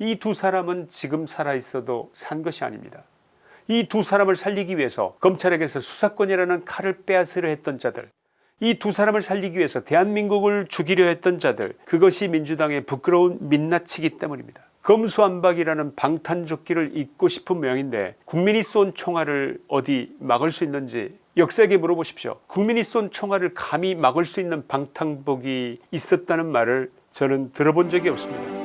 이 두 사람은 지금 살아있어도 산 것이 아닙니다. 이 두 사람을 살리기 위해서 검찰에게서 수사권이라는 칼을 빼앗으려 했던 자들 이 두 사람을 살리기 위해서 대한민국을 죽이려 했던 자들 그것이 민주당의 부끄러운 민낯이기 때문입니다. 검수안박이라는 방탄조끼를 입고 싶은 모양인데 국민이 쏜 총알을 어디 막을 수 있는지 역사에게 물어보십시오. 국민이 쏜 총알을 감히 막을 수 있는 방탄복이 있었다는 말을 저는 들어본 적이 없습니다.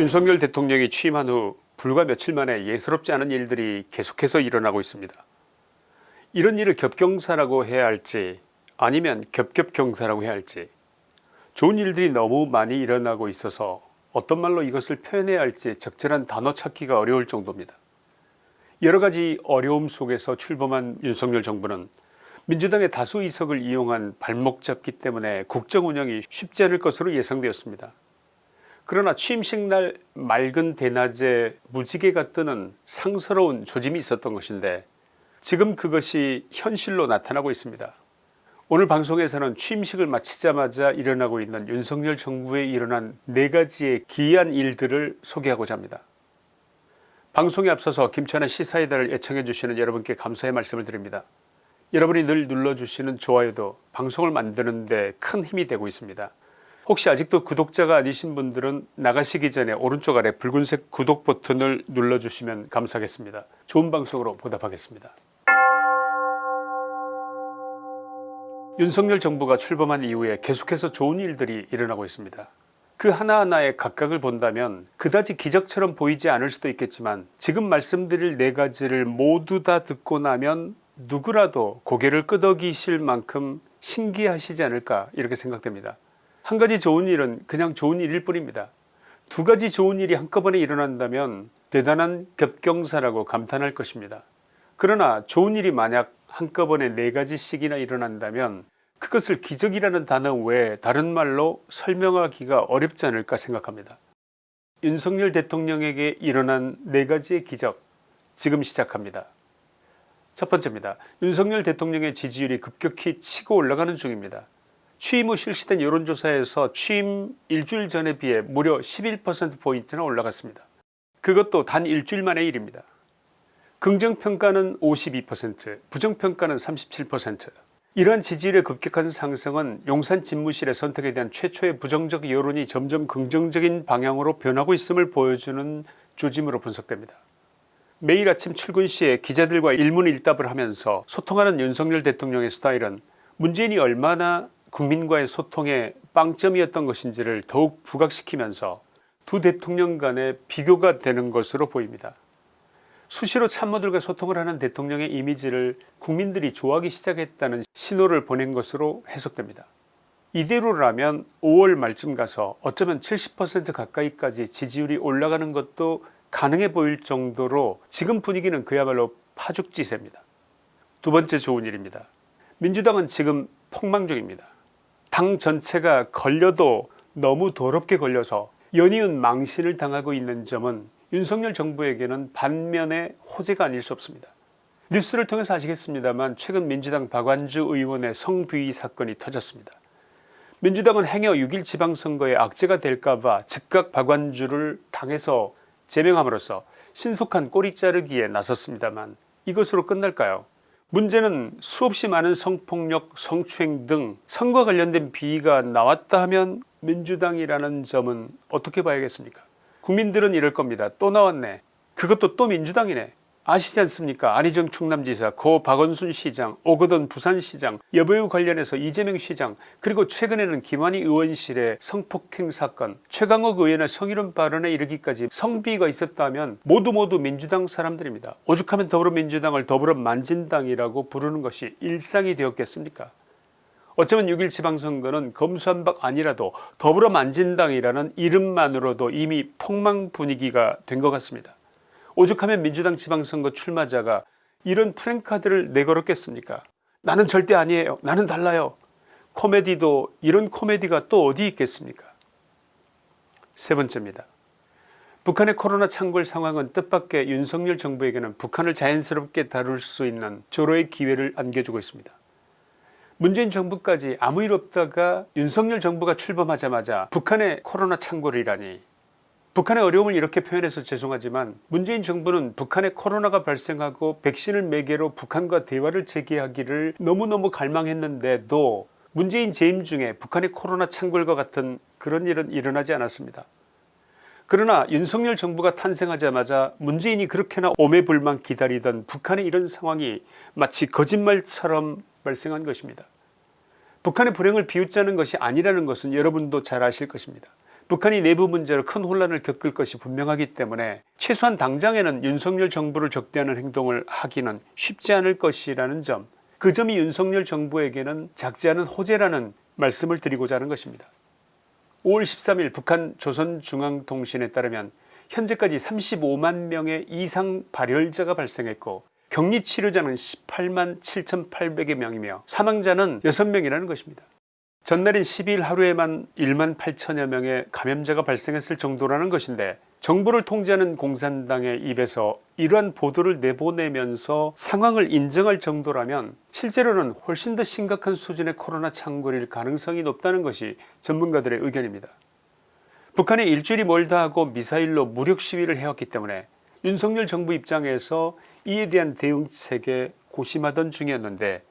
윤석열 대통령이 취임한 후 불과 며칠 만에 예사롭지 않은 일들이 계속해서 일어나고 있습니다. 이런 일을 겹경사라고 해야 할지 아니면 겹겹경사라고 해야 할지 좋은 일들이 너무 많이 일어나고 있어서 어떤 말로 이것을 표현해야 할지 적절한 단어 찾기가 어려울 정도입니다. 여러가지 어려움 속에서 출범한 윤석열 정부는 민주당의 다수 의석을 이용한 발목 잡기 때문에 국정 운영이 쉽지 않을 것으로 예상되었습니다. 그러나 취임식 날 맑은 대낮에 무지개가 뜨는 상스러운 조짐이 있었던 것인데 지금 그것이 현실로 나타나고 있습니다. 오늘 방송에서는 취임식을 마치자마자 일어나고 있는 윤석열 정부에 일어난 네가지의 기이한 일들을 소개하고자 합니다. 방송에 앞서서 김천의 시사의 달을 애청해 주시는 여러분께 감사의 말씀을 드립니다. 여러분이 늘 눌러주시는 좋아요도 방송을 만드는 데 큰 힘이 되고 있습니다. 혹시 아직도 구독자가 아니신 분들은 나가시기 전에 오른쪽 아래 붉은색 구독 버튼을 눌러주시면 감사하겠습니다. 좋은 방송으로 보답하겠습니다. 윤석열 정부가 출범한 이후에 계속해서 좋은 일들이 일어나고 있습니다. 그 하나하나의 각각을 본다면 그다지 기적처럼 보이지 않을 수도 있겠지만 지금 말씀드릴 네 가지를 모두 다 듣고 나면 누구라도 고개를 끄덕이실 만큼 신기하시지 않을까 이렇게 생각됩니다. 한 가지 좋은 일은 그냥 좋은 일일 뿐입니다. 두 가지 좋은 일이 한꺼번에 일어난다면 대단한 겹경사라고 감탄할 것입니다. 그러나 좋은 일이 만약 한꺼번에 네 가지씩이나 일어난다면 그것을 기적이라는 단어 외에 다른 말로 설명하기가 어렵지 않을까 생각합니다. 윤석열 대통령에게 일어난 네 가지의 기적 지금 시작합니다. 첫 번째입니다. 윤석열 대통령의 지지율이 급격히 치고 올라가는 중입니다. 취임 후 실시된 여론조사에서 취임 일주일 전에 비해 무려 11%포인트나 올라갔습니다. 그것도 단 일주일 만의 일입니다. 긍정평가는 52% 부정평가는 37% 이러한 지지율의 급격한 상승은 용산 집무실의 선택에 대한 최초의 부정적 여론이 점점 긍정적인 방향으로 변하고 있음을 보여주는 조짐으로 분석됩니다. 매일 아침 출근 시에 기자들과 일문일답을 하면서 소통하는 윤석열 대통령의 스타일은 문재인이 얼마나 국민과의 소통의 빵점이었던 것인지를 더욱 부각시키면서 두 대통령 간의 비교가 되는 것으로 보입니다. 수시로 참모들과 소통을 하는 대통령의 이미지를 국민들이 좋아하기 시작했다는 신호를 보낸 것으로 해석됩니다. 이대로라면 5월 말쯤 가서 어쩌면 70% 가까이까지 지지율이 올라가는 것도 가능해 보일 정도로 지금 분위기는 그야말로 파죽지세입니다. 두 번째 좋은 일입니다. 민주당은 지금 폭망 중입니다. 당 전체가 걸려도 너무 더럽게 걸려서 연이은 망신을 당하고 있는 점은 윤석열 정부에게는 반면의 호재가 아닐 수 없습니다. 뉴스를 통해서 아시겠습니다만 최근 민주당 박완주 의원의 성비위 사건이 터졌습니다. 민주당은 행여 6일 지방선거에 악재가 될까봐 즉각 박완주를 당해서 제명함으로써 신속한 꼬리 자르기에 나섰습니다만 이것으로 끝날까요 문제는 수없이 많은 성폭력 성추행 등 선거 관련된 비위가 나왔다 하면 민주당이라는 점은 어떻게 봐야겠습니까? 국민들은 이럴 겁니다. 또 나왔네. 그것도 또 민주당이네 아시지 않습니까? 안희정 충남지사 고 박원순 시장 오거돈 부산시장 여배우 관련해서 이재명 시장 그리고 최근에는 김한희 의원실의 성폭행 사건 최강욱 의원의 성희롱 발언에 이르기까지 성비가 있었다면 모두 모두 민주당 사람들입니다. 오죽하면 더불어민주당을 더불어 만진당이라고 부르는 것이 일상이 되었겠습니까? 어쩌면 6일 지방선거는 검수한박 아니라도 더불어 만진당이라는 이름만으로도 이미 폭망 분위기가 된 것 같습니다 오죽하면 민주당 지방선거 출마자가 이런 프랭카드를 내걸었겠습니까? 나는 절대 아니에요. 나는 달라요. 코미디도 이런 코미디가 또 어디 있겠습니까? 세 번째입니다. 북한의 코로나 창궐 상황은 뜻밖의 윤석열 정부에게는 북한을 자연스럽게 다룰 수 있는 조로의 기회를 안겨주고 있습니다. 문재인 정부까지 아무 일 없다가 윤석열 정부가 출범하자마자 북한의 코로나 창궐이라니 북한의 어려움을 이렇게 표현해서 죄송하지만 문재인 정부는 북한에 코로나가 발생하고 백신을 매개로 북한과 대화를 재개하기를 너무너무 갈망했는데도 문재인 재임 중에 북한의 코로나 창궐과 같은 그런 일은 일어나지 않았습니다. 그러나 윤석열 정부가 탄생하자마자 문재인이 그렇게나 오매불만 기다리던 북한의 이런 상황이 마치 거짓말처럼 발생한 것입니다. 북한의 불행을 비웃자는 것이 아니라는 것은 여러분도 잘 아실 것입니다. 북한이 내부 문제로 큰 혼란을 겪을 것이 분명하기 때문에 최소한 당장에는 윤석열 정부를 적대하는 행동을 하기는 쉽지 않을 것이라는 점 그 점이 윤석열 정부에게는 작지 않은 호재라는 말씀을 드리고자 하는 것입니다. 5월 13일 북한 조선중앙통신에 따르면 현재까지 35만 명의 이상 발열자가 발생했고 격리치료자는 18만 7800여 명이며 사망자는 6명이라는 것입니다. 전날인 12일 하루에만 1만 8천여 명의 감염자가 발생했을 정도라는 것인데 정부를 통제하는 공산당의 입에서 이러한 보도를 내보내면서 상황을 인정할 정도라면 실제로는 훨씬 더 심각한 수준의 코로나 창궐일 가능성이 높다는 것이 전문가들의 의견입니다. 북한이 일주일이 멀다 하고 미사일로 무력 시위를 해왔기 때문에 윤석열 정부 입장에서 이에 대한 대응책에 고심하던 중이었는데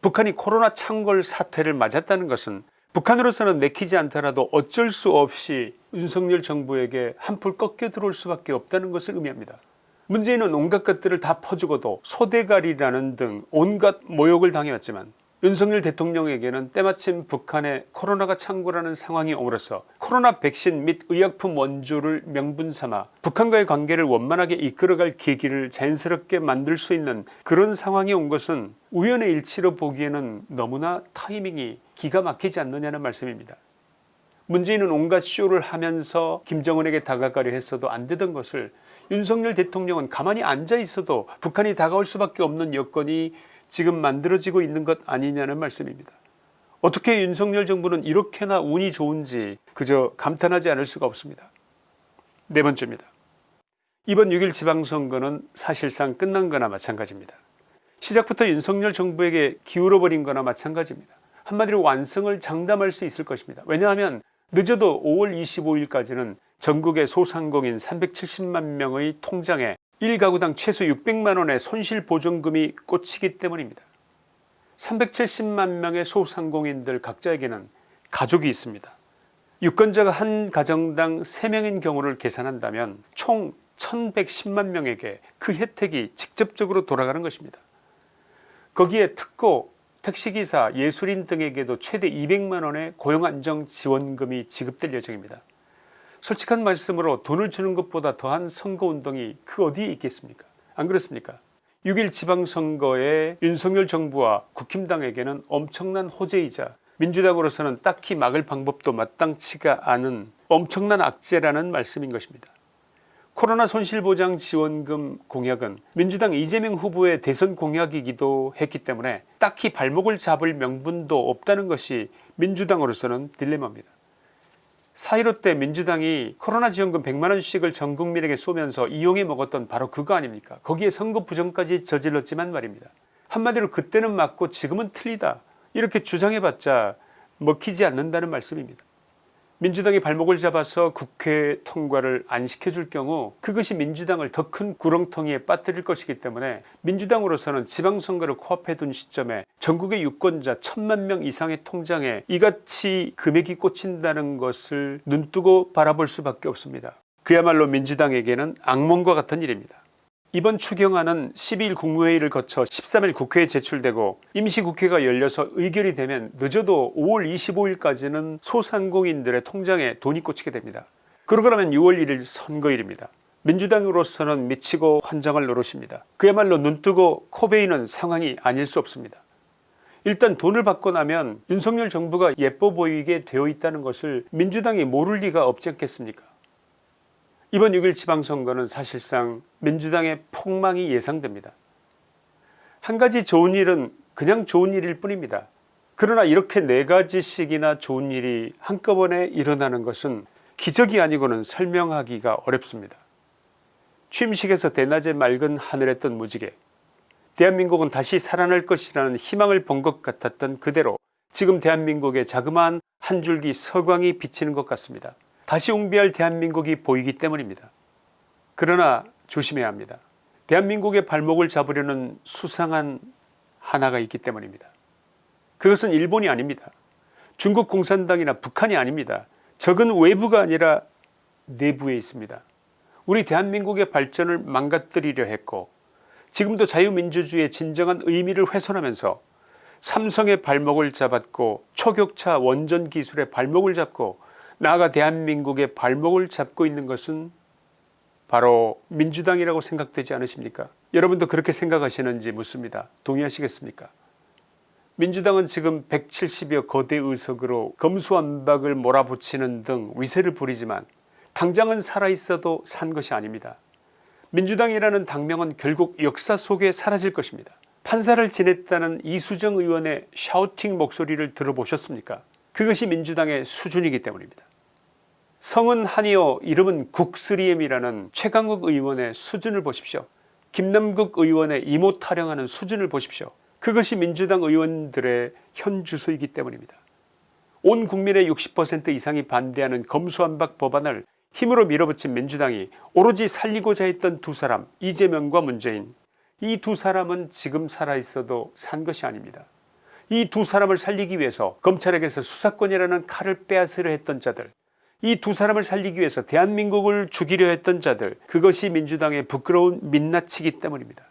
북한이 코로나 창궐 사태를 맞았다는 것은 북한으로서는 내키지 않더라도 어쩔 수 없이 윤석열 정부에게 한풀 꺾여 들어올 수밖에 없다는 것을 의미합니다. 문재인은 온갖 것들을 다 퍼주고도 소대가리라는 등 온갖 모욕을 당해왔지만 윤석열 대통령에게는 때마침 북한의 코로나가 창궐하는 상황이 옴으로써 코로나 백신 및 의약품 원조를 명분삼아 북한과의 관계를 원만하게 이끌어갈 계기를 자연스럽게 만들 수 있는 그런 상황이 온 것은 우연의 일치로 보기에는 너무나 타이밍이 기가 막히지 않느냐는 말씀입니다. 문재인은 온갖 쇼를 하면서 김정은에게 다가가려 했어도 안되던 것을 윤석열 대통령은 가만히 앉아 있어도 북한이 다가올 수밖에 없는 여건이 지금 만들어지고 있는 것 아니냐는 말씀입니다. 어떻게 윤석열 정부는 이렇게나 운이 좋은지 그저 감탄하지 않을 수가 없습니다. 네 번째입니다. 이번 6일 지방선거는 사실상 끝난 거나 마찬가지입니다. 시작부터 윤석열 정부에게 기울어버린 거나 마찬가지입니다. 한마디로 완성을 장담할 수 있을 것입니다. 왜냐하면 늦어도 5월 25일까지는 전국의 소상공인 370만 명의 통장에 1가구당 최소 600만원의 손실보전금이 꽂히기 때문입니다. 370만 명의 소상공인들 각자에게는 가족이 있습니다. 유권자가 한 가정당 3명인 경우를 계산한다면 총 1110만 명에게 그 혜택이 직접적으로 돌아가는 것입니다. 거기에 특고 택시기사 예술인 등에게도 최대 200만원의 고용안정지원금이 지급될 예정입니다. 솔직한 말씀으로 돈을 주는 것보다 더한 선거운동이 그 어디에 있겠습니까 안 그렇습니까 6일 지방선거에 윤석열 정부와 국힘당에게는 엄청난 호재이자 민주당으로서는 딱히 막을 방법도 마땅치가 않은 엄청난 악재라는 말씀인 것입니다. 코로나 손실보장 지원금 공약은 민주당 이재명 후보의 대선 공약이기도 했기 때문에 딱히 발목을 잡을 명분도 없다는 것이 민주당으로서는 딜레마입니다. 4.15때 민주당이 코로나 지원금 100만원씩을 전 국민에게 쏘면서 이용해 먹었던 바로 그거 아닙니까 거기에 선거 부정까지 저질렀지만 말입니다. 한마디로 그때는 맞고 지금은 틀리다 이렇게 주장해봤자 먹히지 않는다는 말씀입니다. 민주당이 발목을 잡아서 국회 통과를 안 시켜줄 경우 그것이 민주당을 더 큰 구렁텅이에 빠뜨릴 것이기 때문에 민주당으로서는 지방선거를 코앞에 둔 시점에 전국의 유권자 천만 명 이상의 통장에 이같이 금액이 꽂힌다는 것을 눈뜨고 바라볼 수밖에 없습니다. 그야말로 민주당에게는 악몽과 같은 일입니다. 이번 추경안은 12일 국무회의를 거쳐 13일 국회에 제출되고 임시국회가 열려서 의결이 되면 늦어도 5월 25일까지는 소상공인들의 통장에 돈이 꽂히게 됩니다. 그러고 나면 6월 1일 선거일입니다. 민주당으로서는 미치고 환장할 노릇입니다. 그야말로 눈뜨고 코베이는 상황이 아닐 수 없습니다. 일단 돈을 받고 나면 윤석열 정부가 예뻐 보이게 되어 있다는 것을 민주당이 모를 리가 없지 않겠습니까 이번 6일 지방선거는 사실상 민주당의 폭망이 예상됩니다. 한 가지 좋은 일은 그냥 좋은 일일 뿐입니다. 그러나 이렇게 네 가지씩이나 좋은 일이 한꺼번에 일어나는 것은 기적이 아니고는 설명하기가 어렵습니다. 취임식에서 대낮에 맑은 하늘에 뜬 무지개 대한민국은 다시 살아날 것이라는 희망을 본 것 같았던 그대로 지금 대한민국의 자그마한 한 줄기 서광이 비치는 것 같습니다. 다시 웅비할 대한민국이 보이기 때문입니다. 그러나 조심해야 합니다. 대한민국의 발목을 잡으려는 수상한 하나가 있기 때문입니다. 그것은 일본이 아닙니다. 중국 공산당이나 북한이 아닙니다. 적은 외부가 아니라 내부에 있습니다. 우리 대한민국의 발전을 망가뜨리려 했고 지금도 자유민주주의의 진정한 의미를 훼손하면서 삼성의 발목을 잡았고 초격차 원전 기술의 발목을 잡고 나아가 대한민국의 발목을 잡고 있는 것은 바로 민주당이라고 생각되지 않으십니까? 여러분도 그렇게 생각하시는지 묻습니다. 동의하시겠습니까? 민주당은 지금 170여 거대 의석으로 검수완박을 몰아붙이는 등 위세를 부리지만 당장은 살아있어도 산 것이 아닙니다. 민주당이라는 당명은 결국 역사 속에 사라질 것입니다. 판사를 지냈다는 이수정 의원의 샤우팅 목소리를 들어보셨습니까 그것이 민주당의 수준이기 때문입니다. 성은 한이요 이름은 국스리엠이라는 최강욱 의원의 수준을 보십시오. 김남국 의원의 이모 타령하는 수준을 보십시오. 그것이 민주당 의원들의 현 주소이기 때문입니다. 온 국민의 60% 이상이 반대하는 검수완박 법안을 힘으로 밀어붙인 민주당이 오로지 살리고자 했던 두 사람 이재명과 문재인. 이 두 사람은 지금 살아있어도 산 것이 아닙니다 이 두 사람을 살리기 위해서 검찰에게서 수사권이라는 칼을 빼앗으려 했던 자들 이 두 사람을 살리기 위해서 대한민국을 죽이려 했던 자들 그것이 민주당의 부끄러운 민낯이기 때문입니다.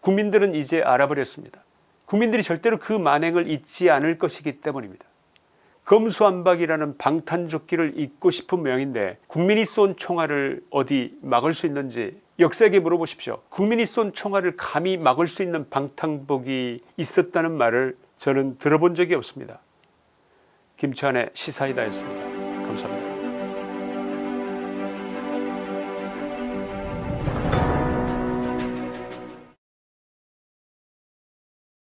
국민들은 이제 알아버렸습니다. 국민들이 절대로 그 만행을 잊지 않을 것이기 때문입니다. 검수완박이라는 방탄조끼를 입고 싶은 모양인데 국민이 쏜 총알을 어디 막을 수 있는지 역사에게 물어보십시오. 국민이 쏜 총알을 감히 막을 수 있는 방탄복이 있었다는 말을 저는 들어본 적이 없습니다. 김치환의 시사이다였습니다. 감사합니다